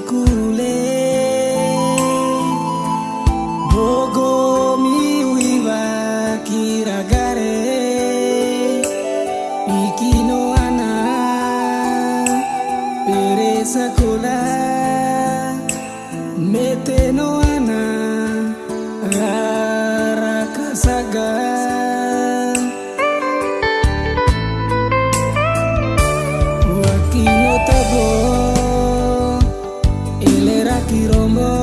kule. Bogo miuiwa kiragare Ikino ana Pereza kola Meteno ana Romo